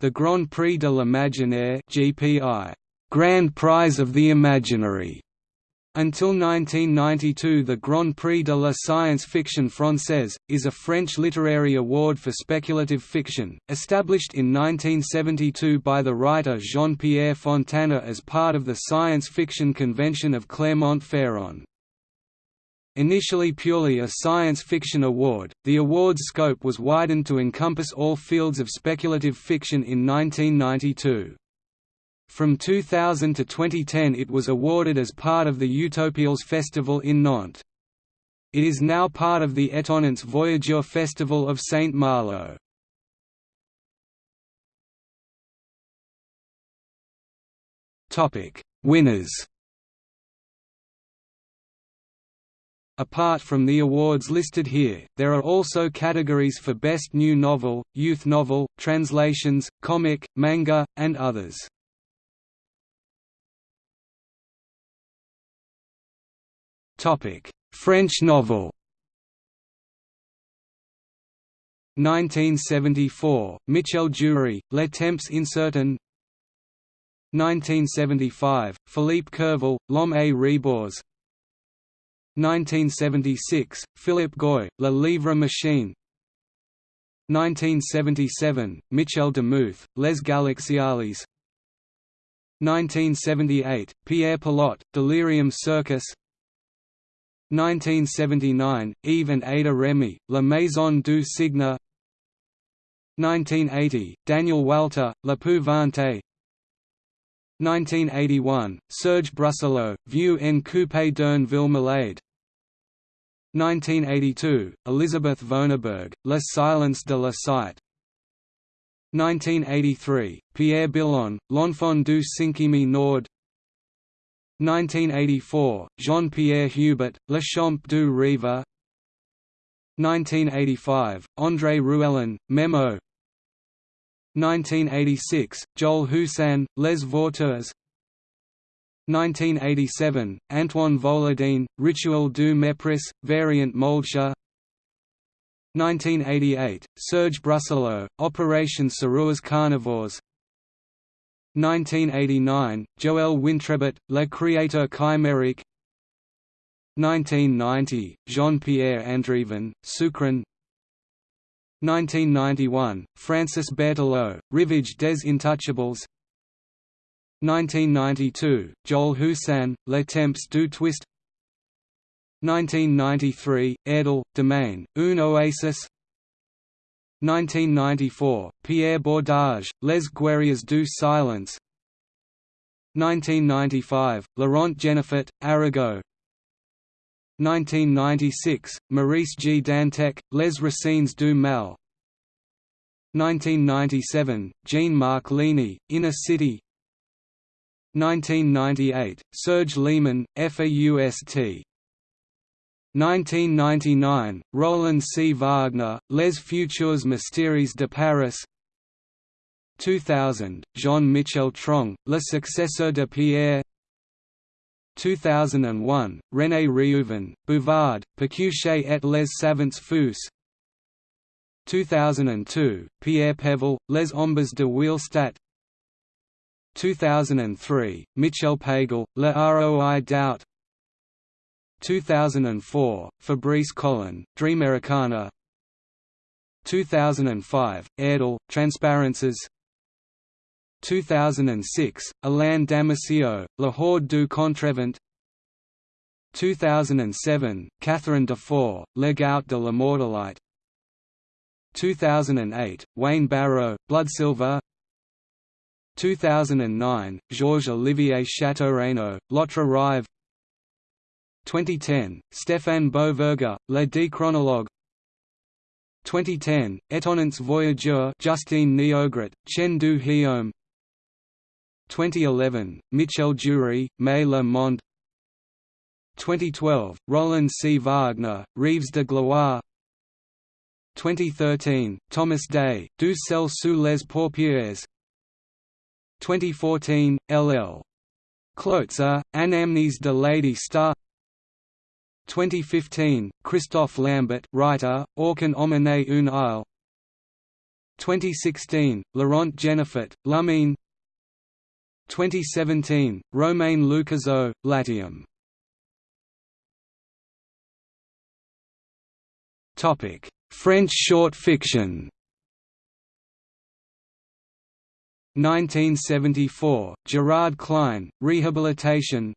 the Grand Prix de l'Imaginaire (GPI), Grand Prize of the Imaginary. Until 1992 the Grand Prix de la Science Fiction Française, is a French literary award for speculative fiction, established in 1972 by the writer Jean-Pierre Fontana as part of the science fiction convention of Clermont-Ferrand. Initially purely a science fiction award, the award's scope was widened to encompass all fields of speculative fiction in 1992. From 2000 to 2010 it was awarded as part of the Utopiales Festival in Nantes. It is now part of the Étonnants Voyageur Festival of Saint Malo. Winners Apart from the awards listed here, there are also categories for Best New Novel, Youth Novel, Translations, Comic, Manga, and others. French novel. 1974, Michel Jeury, Les Temps incertains. 1975, Philippe Curval, L'Homme et Rebors 1976, Philippe Goy, Le Livre Machine. 1977, Michel Demuth, Les Galaxiales. 1978, Pierre Pelot, Delirium Circus. 1979, Yves and Ada Remy, La Maison du Cygne 1980, Daniel Walther, La Pouvante. 1981, Serge Brussolo, Vue en coupe d'un ville malade 1982, Elizabeth Vonarburg, Le silence de la cite 1983, Pierre Billon, L'enfant du cinquième Nord. 1984, Jean-Pierre Hubert, Le Champ du Rêve 1985, André Ruellan, Memo. 1986, Joel Houssin, Les Vautours 1987, Antoine Volodine, Rituel du Mépris, Variant Moldscha 1988, Serge Brussolo, Operation Sarouas Carnivores. 1989, Joël Wintrebert, Le Créateur chimérique. 1990, Jean-Pierre Andrevon, Sukran 1991, Francis Berthelot, Rivage des Intouchables 1992, Joel Houssin, Les Temps du Twist 1993, Edel, Domaine, Un Oasis 1994, Pierre Bordage, Les Guerriers du Silence 1995, Laurent Genefort, Arago 1996, Maurice G. Dantec, Les Racines du Mal 1997, Jean-Marc Ligny, Inner City 1998, Serge Lehmann, FAUST 1999, Roland C. Wagner, Les Futurs Mystères de Paris. 2000, Jean-Michel Truong, Le Successeur de Pierre. 2001, René Reouven, Bouvard, Pécuchet et les Savants Fous. 2002, Pierre Pével, Les Ombres de Wielstadt 2003, Michel Pagel, Le Roi Doubt. 2004, Fabrice Colin, Dreamericana 2005, Ayerdhal, Transparences. 2006, Alain Damasio, La Horde du Contrevent. 2007, Catherine Dufour, Le Gout de la Mortelite 2008, Wayne Barrow, Bloodsilver 2009, Georges-Olivier Châteaureynaud, L'Autre Rive. 2010, Stéphane Beauverger, Le Déchronologue 2010, Étonnants Voyageurs Justine Niogret, Chen du Hyome 2011, Michel Jeury, Mais le Monde. 2012, Roland C. Wagner, Rives de Gloire. 2013, Thomas Day, Du sel sous les paupières 2014, L.L. Kloetzer, Anamnese de Lady Star. 2015, Christophe Lambert writer, Aucun homme une isle. 2016, Laurent Genefort, Lumine 2017, Romain Lucazeau, Latium. French short fiction 1974, Gerard Klein, Rehabilitation.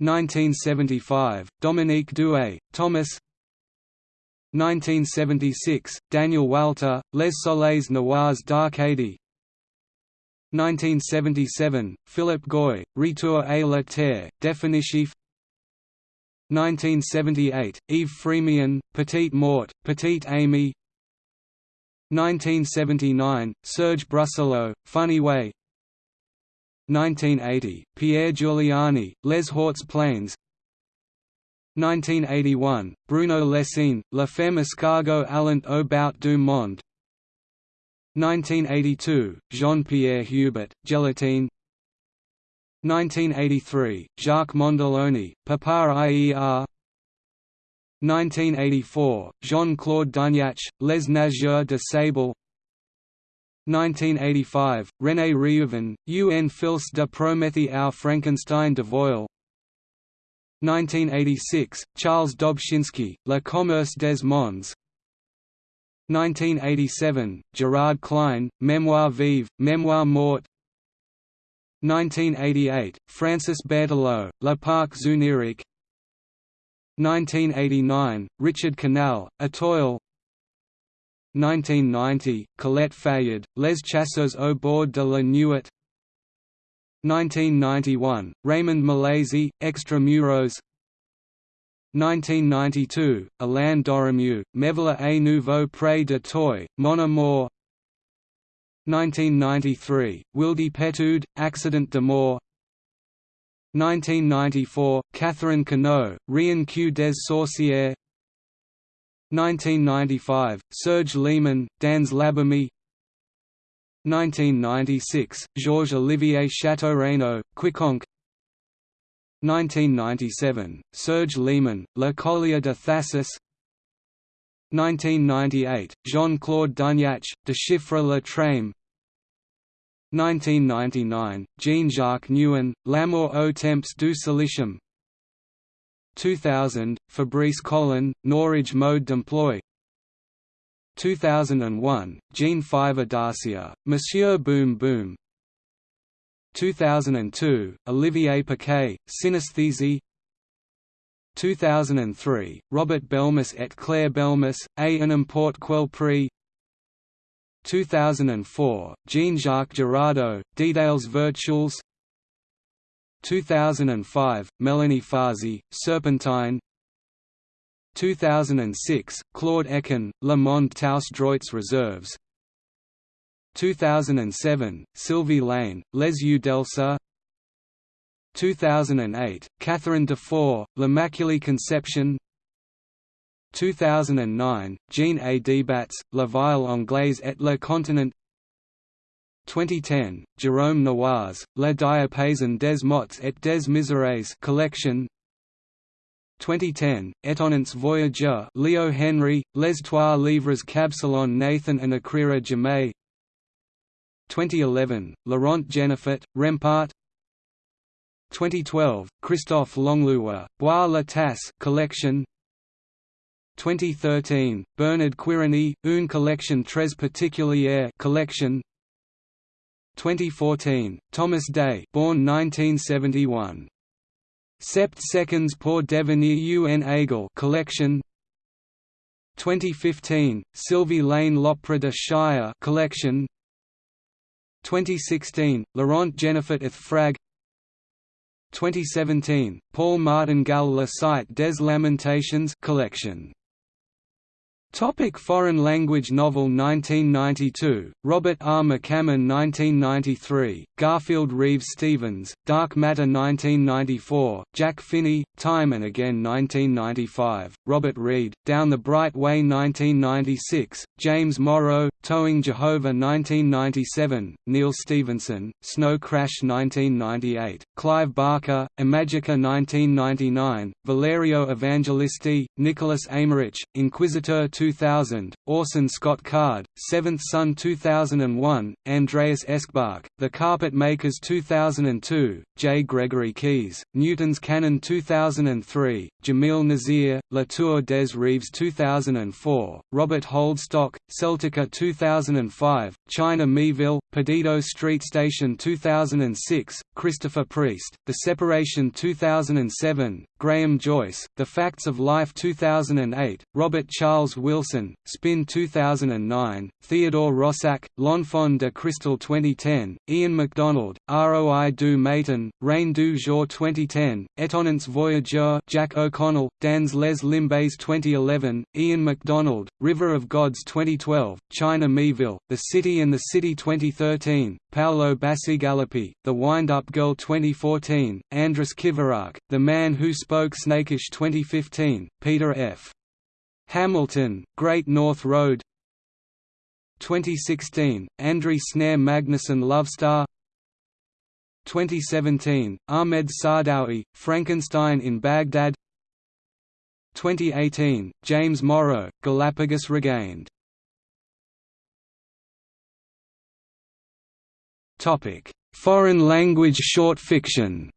1975, Dominique Douay, Thomas. 1976, Daniel Walther, Les Soleils Noirs d'Arcadie. 1977, Philippe Goy, Retour à la Terre, Définitif 1978, Yves Frémion, Petite Mort, Petite Amy 1979, Serge Brussolo, Funny Way. 1980, Pierre Giuliani, Les Hortes Plaines 1981, Bruno Lessine, La Femme escargot allant au bout du monde. 1982, Jean-Pierre Hubert, Gelatine. 1983, Jacques Mondoloni, Papa IER 1984, Jean-Claude Dunyach, Les Nageurs de Sable. 1985, René Reouven, Un fils de Prométhée au Frankenstein de Voile. 1986, Charles Dobzynski, Le commerce des mondes. 1987, Gerard Klein, Mémoire vive, Mémoire morte. 1988, Francis Berthelot, Le Parc Zunirique 1989, Richard Canal, Etoile 1990, Colette Fayard, Les Chasseurs au bord de la Nuit. 1991, Raymond Milési, Extramuros. 1992, Alain Dorémieux, Mévela et Nouveau Pré de Toy, Mon Amour 1993, Wildy Petoud, Accident de mort 1994, Catherine Quenot, Rien que des sorcières. 1995, Serge Lehmann, Dans l'Abîme. 1996, Georges-Olivier Châteaureynaud, Quiconque. 1997, Serge Lehmann, La Collier de Thasus 1998, Jean-Claude Dunyach, De Chiffre le Trame 1999, Jean-Jacques Nguyen, L'amour au temps du silicium. 2000, Fabrice Colin, Norage mode d'emploi. 2001, Jean Fiver Dacia, Monsieur Boom Boom. 2002, Olivier Paquet, Synesthesie. 2003, Robert Belmus et Claire Belmus, A un import quel prix 2004, Jean-Jacques Girardot, Details Virtuals 2005, Melanie Fazi, Serpentine. 2006, Claude Ecken, Le Monde Taus Droits Reserves 2007, Sylvie Lane, Les Yeux d'Elsa 2008, Catherine Dufour, L'Immaculée Conception 2009, Jean A. Debats, La Ville Anglaise et le Continent. 2010, Jérôme Noirez, La Diapason des mots et des misères collection. 2010, Étonnants Voyageurs Leo Henry, Les Trois Livres Qu'Absalon Nathan and Akrira Jamay 2011, Laurent Genefort, Rempart 2012, Christophe Langlois, Bois la Tasse collection 2013, Bernard Quiriny, Une collection très particulière collection. 2014, Thomas Day born 1971. Sept seconds pour devenir un aigle collection. 2015, Sylvie Lane L'Opera de Shire collection. 2016, Laurent eth Frag 2017, Paul Martingale La Cite des Lamentations collection Topic foreign language novel 1992, Robert R. McCammon 1993, Garfield Reeves Stevens, Dark Matter 1994, Jack Finney, Time and Again 1995, Robert Reed, Down the Bright Way 1996, James Morrow, Towing Jehovah 1997, Neal Stephenson, Snow Crash 1998, Clive Barker, Imajica 1999, Valerio Evangelisti, Nicholas Eymerich, Inquisitor 2000, Orson Scott Card, Seventh Son 2001, Andreas Eschbach, The Carpet Makers 2002, J. Gregory Keyes, Newton's Cannon 2003, Jamil Nasir, Latour des Rêves 2004, Robert Holdstock, Celtica 2005, China Miéville, Perdido Street Station 2006, Christopher Priest, The Separation 2007, Graham Joyce, The Facts of Life 2008, Robert Charles Wilson, Spin 2009, Theodore Roszak, L'Enfant de Crystal 2010, Ian McDonald, Roi du Matin, Rain du Jour 2010, Étonnants Voyageurs Jack O'Connell, Dans les Limbes 2011, Ian McDonald, River of Gods 2012, China Miéville, The City and the City 2013, Paolo Bacigalupi, The Wind-Up Girl 2014, Andrus Kivirähk, The Man Who Spoke Snakish 2015, Peter F. Hamilton, Great North Road 2016, Andri Snær Magnason Lovestar 2017, Ahmed Saadawi, Frankenstein in Baghdad 2018, James Morrow, Galapagos Regained Foreign language short fiction.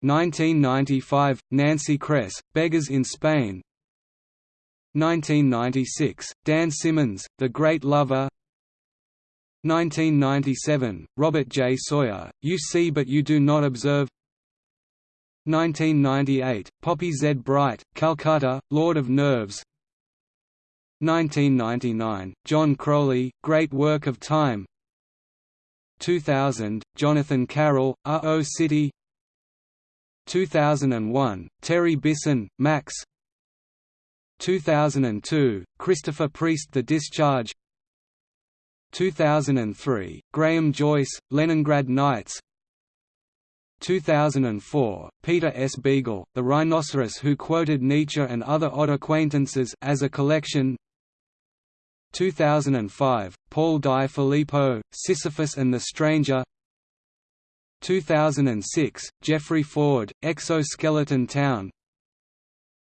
1995, Nancy Kress, Beggars in Spain. 1996, Dan Simmons, The Great Lover. 1997, Robert J. Sawyer, You See But You Do Not Observe. 1998, Poppy Z. Brite, Calcutta, Lord of Nerves 1999, John Crowley, Great Work of Time. 2000, Jonathan Carroll, R.O. City. 2001, Terry Bisson, Max. 2002, Christopher Priest The Discharge. 2003, Graham Joyce, Leningrad Nights. 2004, Peter S. Beagle, The Rhinoceros Who Quoted Nietzsche and Other Odd Acquaintances as a collection 2005, Paul Di Filippo, Sisyphus and the Stranger 2006, Jeffrey Ford, Exoskeleton Town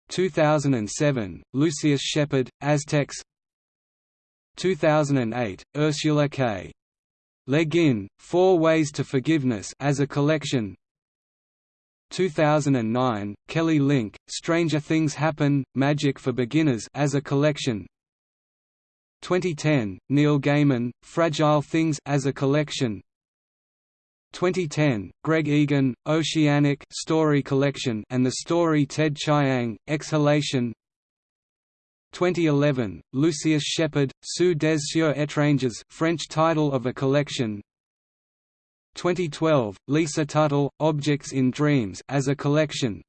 2007, Lucius Shepard, Aztecs 2008, Ursula K. Le Guin, Four Ways to Forgiveness as a collection 2009, Kelly Link, Stranger Things Happen, Magic for Beginners as a collection 2010, Neil Gaiman, Fragile Things as a collection. 2010, Greg Egan, Oceanic Story Collection and the story Ted Chiang, Exhalation. 2011, Lucius Shepard, Sous des cieux étranges French title of a collection. 2012, Lisa Tuttle, Objects in Dreams as a collection.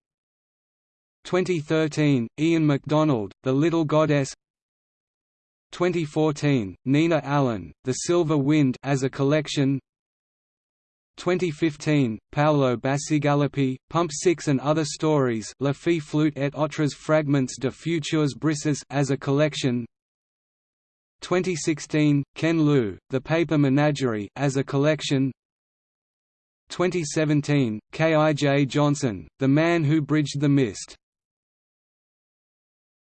2013, Ian McDonald, The Little Goddess 2014, Nina Allan, The Silver Wind as a collection 2015, Paolo Bacigalupi, Pump 6 and Other Stories La Fille Flute et autres fragments de futurs brises as a collection 2016, Ken Liu, The Paper Menagerie as a collection 2017, K. I. J. Johnson, The Man Who Bridged the Mist